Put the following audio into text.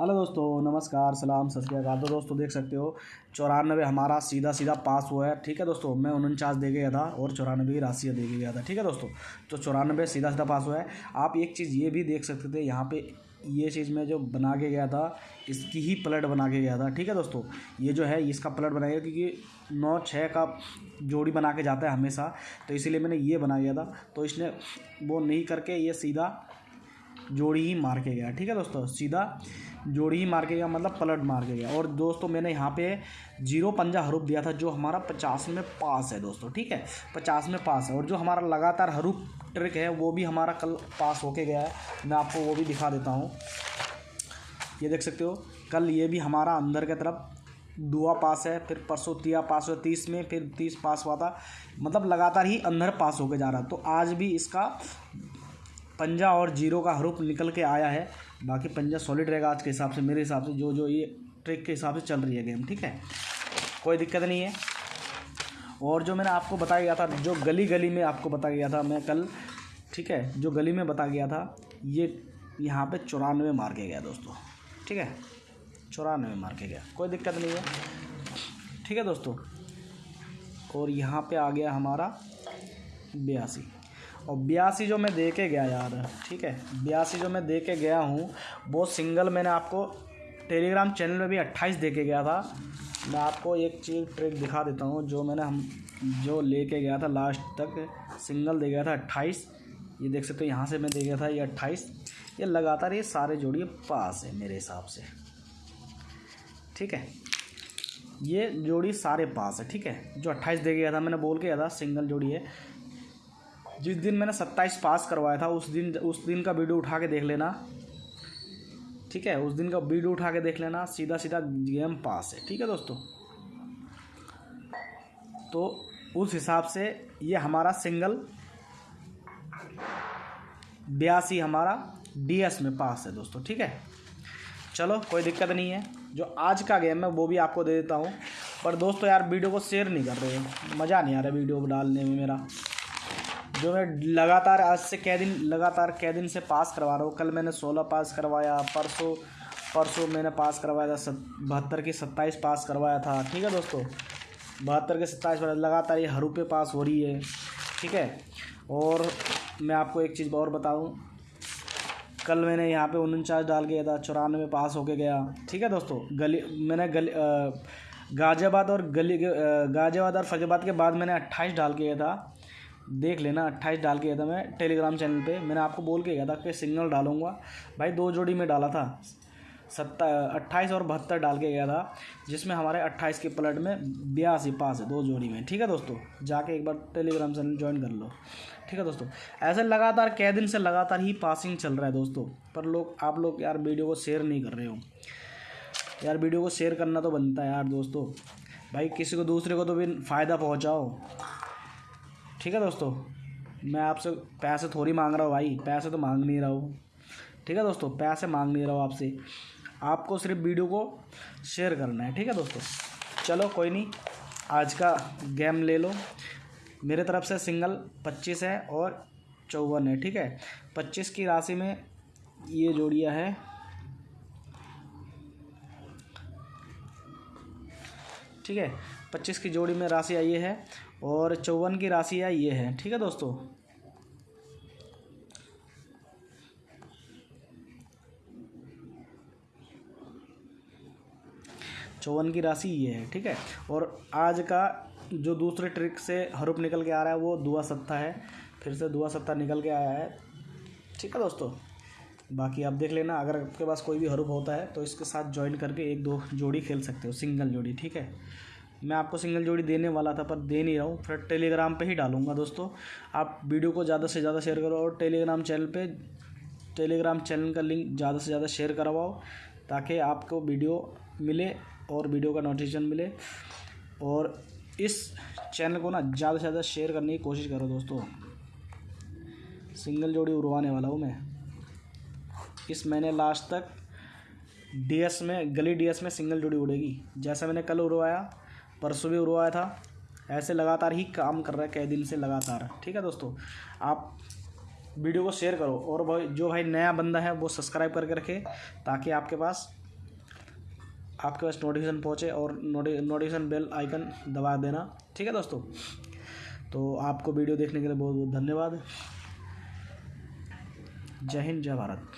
Hello दोस्तों, नमस्कार, सलाम, सत श्रीकाल तो दोस्तों, देख सकते हो, चौरानवे हमारा सीधा सीधा पास हुआ है। ठीक है दोस्तों, मैं उनचास दे गया था और चौरानवे की राशि दे गया था। ठीक है दोस्तों तो चौरानवे सीधा सीधा पास हुआ है। आप एक चीज़ ये भी देख सकते थे, यहाँ पे ये चीज़ मैं जो बना के गया था, इसकी ही प्लट बना के गया था। ठीक है दोस्तों, ये जो है, इसका प्लट बनाया गया क्योंकि नौ छः का जोड़ी बना के जाता है हमेशा। तो इसीलिए मैंने ये बना गया था। तो इसने वो नहीं करके ये सीधा जोड़ी ही मार के गया, ठीक है दोस्तों? सीधा जोड़ी ही मार के गया मतलब पलट मार के गया। और दोस्तों, मैंने यहाँ पे ज़ीरो पंजा हरूप दिया था, जो हमारा पचास में पास है दोस्तों, ठीक है? पचास में पास है। और जो हमारा लगातार हरूप ट्रिक है, वो भी हमारा कल पास होके गया है। मैं आपको वो भी दिखा देता हूँ। ये देख सकते हो, कल ये भी हमारा अंदर की तरफ़ दुआ पास है, फिर परसों तिया पास हुआ, तीस में फिर तीस पास हुआ था। मतलब लगातार ही अंदर पास होके जा रहा तो आज भी इसका पंजा और ज़ीरो का हरूप निकल के आया है। बाकी पंजा सॉलिड रहेगा आज के हिसाब से, मेरे हिसाब से जो जो ये ट्रिक के हिसाब से चल रही है गेम ठीक है? कोई दिक्कत नहीं है। और जो मैंने आपको बताया गया था, जो गली गली में आपको बताया गया था, मैं कल, ठीक है, जो गली में बताया गया था, ये यहाँ पे चौरानवे मार के गया दोस्तों, ठीक है? चौरानवे मार के गया, कोई दिक्कत नहीं है। ठीक है दोस्तों? और यहाँ पे आ गया हमारा बयासी। और बयासी जो मैं दे के गया यार, ठीक है? बयासी जो मैं दे के गया हूँ, वो सिंगल मैंने आपको टेलीग्राम चैनल में भी अट्ठाईस दे के गया था। मैं आपको एक चीज़ ट्रिक दिखा देता हूँ, जो मैंने हम, जो ले के गया था लास्ट तक सिंगल दे गया था अट्ठाईस। ये देख सकते हो, यहाँ से मैं दे गया था ये अट्ठाईस। ये लगातार ये सारे जोड़िए पास है मेरे हिसाब से। ठीक है? ये जोड़ी सारे पास है, ठीक है? जो अट्ठाईस दे गया था, मैंने बोल के गया था सिंगल जोड़ी है। जिस दिन मैंने सत्ताईस पास करवाया था, उस दिन उस दिन का वीडियो उठा के देख लेना। ठीक है? उस दिन का वीडियो उठा के देख लेना सीधा सीधा गेम पास है। ठीक है दोस्तों? तो उस हिसाब से ये हमारा सिंगल बयासी हमारा डीएस में पास है दोस्तों। ठीक है? चलो, कोई दिक्कत नहीं है। जो आज का गेम है, वो भी आपको दे देता हूँ। पर दोस्तों यार वीडियो को शेयर नहीं कर रहे मज़ा नहीं आ रहा वीडियो डालने में मेरा। जो मैं लगातार आज से कै दिन, लगातार कै दिन से पास करवा रहा हूँ। कल मैंने सोलह पास करवाया, परसों परसों मैंने पास करवाया था बहत्तर की सत्ताईस पास करवाया था। ठीक है दोस्तों? बहत्तर के सत्ताईस लगातार ये हरूपे पास हो रही है। ठीक है? और मैं आपको एक चीज़ और बताऊँ। कल मैंने यहाँ पे उनचास डाल गया था, चौरानवे पास होके गया। ठीक है दोस्तों? गली, मैंने गली गाजियाबाद और गली गाजियाबाद और फैजाबाद के बाद मैंने अट्ठाईस डाल के गया था। देख लेना, अट्ठाईस डाल के गया था मैं टेलीग्राम चैनल पे। मैंने आपको बोल के गया था कि सिंगल डालूँगा। भाई, दो जोड़ी में डाला था। सत्ता, अट्ठाईस और बहत्तर डाल के गया था, जिसमें हमारे अट्ठाईस के पलट में बयासी पास है दो जोड़ी में। ठीक है दोस्तों? जाके एक बार टेलीग्राम चैनल ज्वाइन कर लो। ठीक है दोस्तों? ऐसे लगातार कै दिन से लगातार ही पासिंग चल रहा है दोस्तों। पर लोग, आप लोग यार वीडियो को शेयर नहीं कर रहे हो। यार वीडियो को शेयर करना तो बनता है यार दोस्तों। भाई, किसी को दूसरे को तो भी फ़ायदा पहुँचाओ। ठीक है दोस्तों? मैं आपसे पैसे थोड़ी मांग रहा हूँ भाई। पैसे तो मांग नहीं रहा हूँ। ठीक है दोस्तों? पैसे मांग नहीं रहा हूँ आपसे। आपको सिर्फ़ वीडियो को शेयर करना है। ठीक है दोस्तों? चलो, कोई नहीं। आज का गेम ले लो। मेरे तरफ़ से सिंगल पच्चीस है और चौवन है। ठीक है? पच्चीस की राशि में ये जोड़िया है। ठीक है? पच्चीस की जोड़ी में राशि आई है और चौवन की राशि है ये है। ठीक है दोस्तों? चौवन की राशि ये है, ठीक है? और आज का जो दूसरे ट्रिक से हरूप निकल के आ रहा है, वो दुआ सत्ता है। फिर से दुआ सत्ता निकल के आया है। ठीक है दोस्तों? बाकी आप देख लेना, अगर आपके पास कोई भी हरूप होता है तो इसके साथ ज्वाइन करके एक दो जोड़ी खेल सकते हो सिंगल जोड़ी, ठीक है? मैं आपको सिंगल जोड़ी देने वाला था, पर दे नहीं रहा हूँ, फिर टेलीग्राम पे ही डालूँगा दोस्तों। आप वीडियो को ज़्यादा से ज़्यादा शेयर करो और टेलीग्राम चैनल पे टेलीग्राम चैनल का लिंक ज़्यादा से ज़्यादा शेयर करवाओ, ताकि आपको वीडियो मिले और वीडियो का नोटिफिकेशन मिले। और इस चैनल को ना ज़्यादा से ज़्यादा शेयर करने की कोशिश करो दोस्तों। सिंगल जोड़ी उड़वाने वाला हूँ मैं। इस महीने लास्ट तक डीएस में, गली डीएस में सिंगल जोड़ी उड़ेगी? जैसा मैंने कल उड़वाया, परसों भी उड़वाया था, ऐसे लगातार ही काम कर रहा है, कई दिन से लगातार। ठीक है दोस्तों? आप वीडियो को शेयर करो और भाई, जो भाई नया बंदा है, वो सब्सक्राइब करके रखे, ताकि आपके पास आपके पास नोटिफिकेशन पहुँचे और नोटिफिकेशन बेल आइकन दबा देना। ठीक है दोस्तों? तो आपको वीडियो देखने के लिए बहुत बहुत धन्यवाद। जय हिंद, जय भारत।